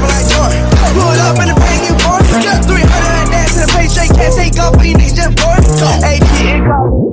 rubber like Jordan. Pull up in the bang you for 300 and in the straight can't take off, you niggas just Down.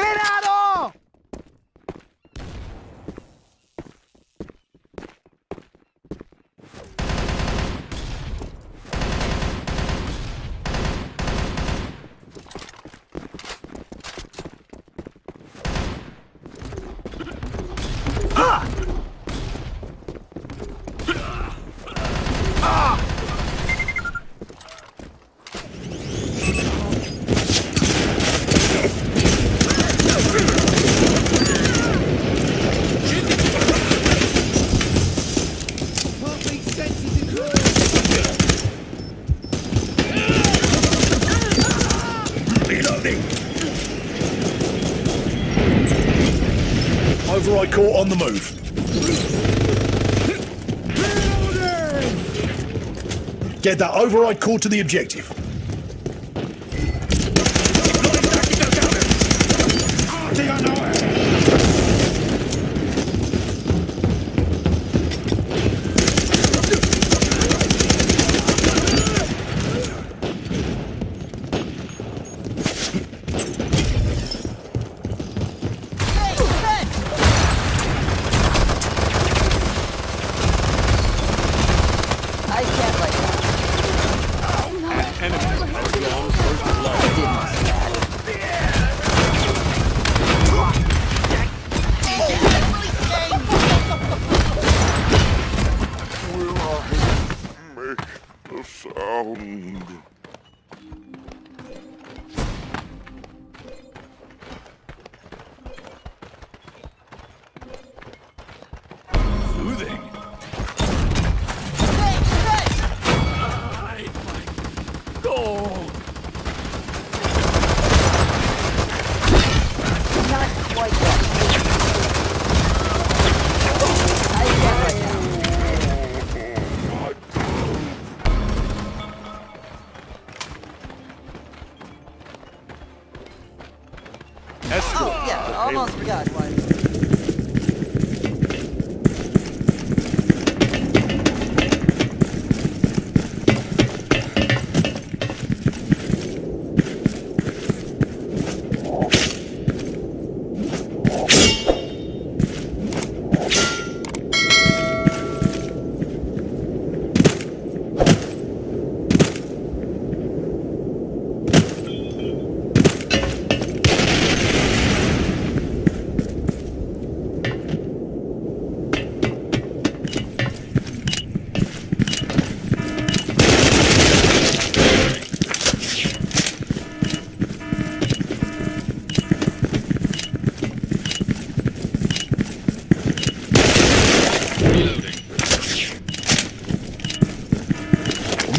¡Grenado! Override core on the move. Get that override core to the objective.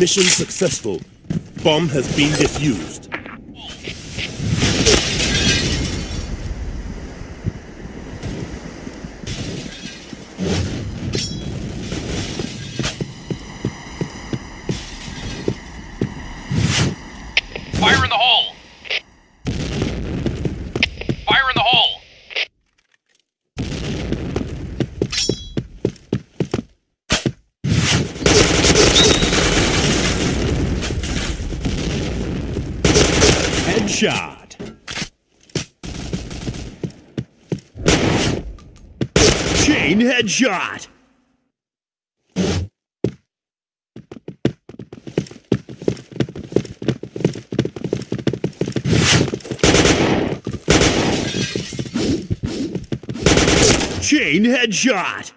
Mission successful. Bomb has been defused. Fire in the hole! Fire in the hole! Headshot. Chain headshot. Chain headshot.